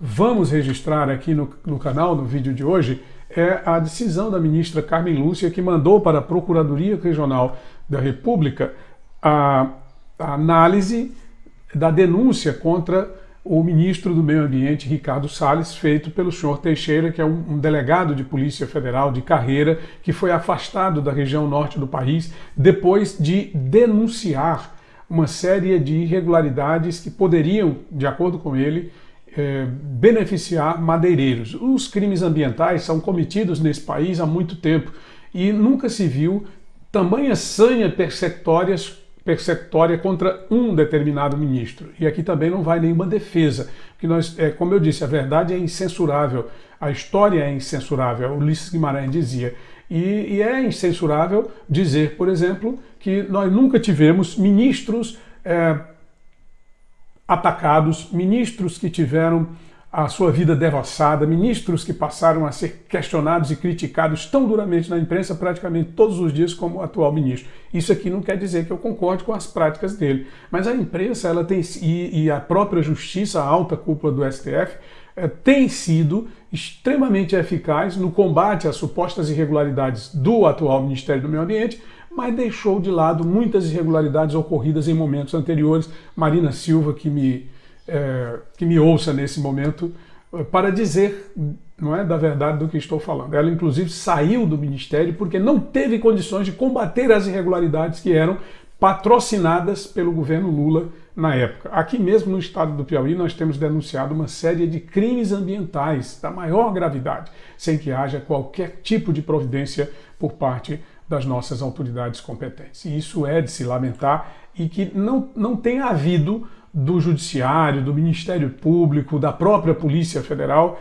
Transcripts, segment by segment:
vamos registrar aqui no, no canal, no vídeo de hoje, é a decisão da ministra Carmen Lúcia, que mandou para a Procuradoria Regional da República a, a análise da denúncia contra o ministro do Meio Ambiente, Ricardo Salles, feito pelo senhor Teixeira, que é um, um, delegado de Polícia Federal de carreira, que foi afastado da região norte do país depois de denunciar uma série de irregularidades que poderiam, de acordo com ele, é, beneficiar madeireiros. Os crimes ambientais são cometidos nesse país há muito tempo e nunca se viu tamanha sanha persecutórias persecutória contra um determinado ministro. E aqui também não vai nenhuma defesa, porque nós, é, como eu disse, a verdade é incensurável, a história é incensurável, Ulisses Guimarães dizia. E, e é incensurável dizer, por exemplo, que nós nunca tivemos ministros é, atacados, ministros que tiveram a sua vida devassada, ministros que passaram a ser questionados e criticados tão duramente na imprensa praticamente todos os dias como o atual ministro. Isso aqui não quer dizer que eu concorde com as práticas dele, mas a imprensa ela tem e, e a própria justiça, a alta cúpula do STF, é, tem sido extremamente eficaz no combate às supostas irregularidades do atual Ministério do Meio Ambiente, mas deixou de lado muitas irregularidades ocorridas em momentos anteriores. Marina Silva, que me é, que me ouça nesse momento é, para dizer não é da verdade do que estou falando. Ela inclusive saiu do ministério porque não teve condições de combater as irregularidades que eram patrocinadas pelo governo Lula na época. Aqui mesmo no estado do Piauí nós temos denunciado uma série de crimes ambientais da maior gravidade, sem que haja qualquer tipo de providência por parte das nossas autoridades competentes. E isso é de se lamentar e que não, não tem havido do Judiciário, do Ministério Público, da própria Polícia Federal,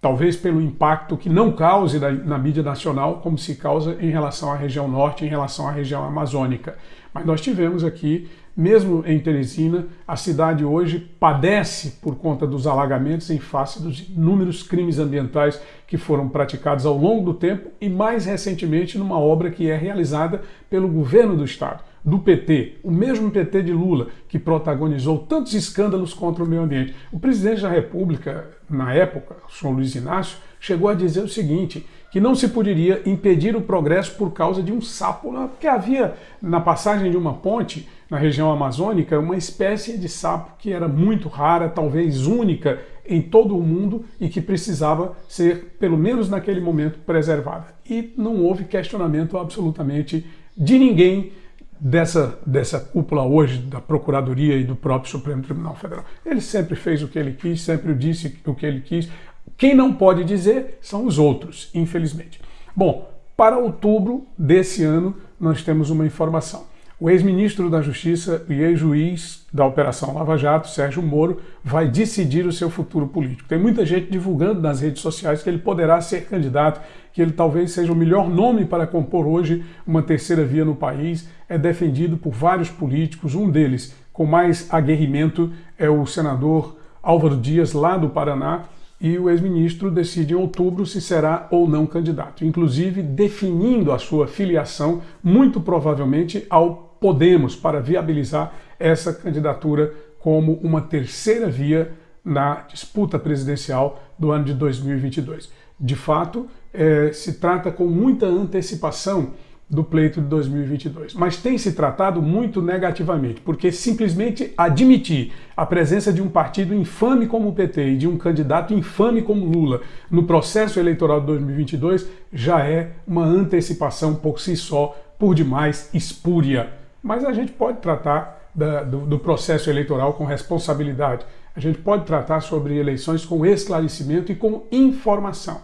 talvez pelo impacto que não cause na, mídia nacional, como se causa em relação à região norte, em relação à região amazônica. Mas nós tivemos aqui, mesmo em Teresina, a cidade hoje padece por conta dos alagamentos em face dos inúmeros crimes ambientais que foram praticados ao longo do tempo e mais recentemente numa obra que é realizada pelo governo do estado do PT, o mesmo PT de Lula, que protagonizou tantos escândalos contra o meio ambiente. O presidente da República, na época, o senhor Luiz Inácio, chegou a dizer o seguinte, que não se poderia impedir o progresso por causa de um sapo, porque havia na passagem de uma ponte na região amazônica uma espécie de sapo que era muito rara, talvez única em todo o mundo e que precisava ser, pelo menos naquele momento, preservada. E não houve questionamento absolutamente de ninguém dessa, dessa cúpula hoje da Procuradoria e do próprio Supremo Tribunal Federal. Ele sempre fez o que ele quis, sempre disse o que ele quis. Quem não pode dizer são os outros, infelizmente. Bom, para outubro desse ano nós temos uma informação. O ex-ministro da Justiça e ex-juiz da Operação Lava Jato, Sérgio Moro, vai decidir o seu futuro político. Tem muita gente divulgando nas redes sociais que ele poderá ser candidato, que ele talvez seja o melhor nome para compor hoje uma terceira via no país. É defendido por vários políticos, um deles com mais aguerrimento é o senador Álvaro Dias, lá do Paraná, e o ex-ministro decide em outubro se será ou não candidato, inclusive definindo a sua filiação, muito provavelmente ao Podemos para viabilizar essa candidatura como uma terceira via na disputa presidencial do ano de 2022. De fato, é, se trata com muita antecipação do pleito de 2022, mas tem se tratado muito negativamente, porque simplesmente admitir a presença de um partido infame como o PT e de um candidato infame como Lula no processo eleitoral de 2022 já é uma antecipação por si só, por demais espúria mas a gente pode tratar da, do, do, processo eleitoral com responsabilidade. A gente pode tratar sobre eleições com esclarecimento e com informação.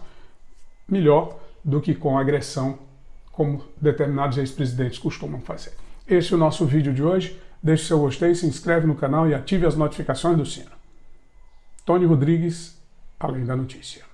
Melhor do que com agressão, como determinados ex-presidentes costumam fazer. Esse é o nosso vídeo de hoje. Deixe seu gostei, se inscreve no canal e ative as notificações do sino. Tony Rodrigues, Além da Notícia.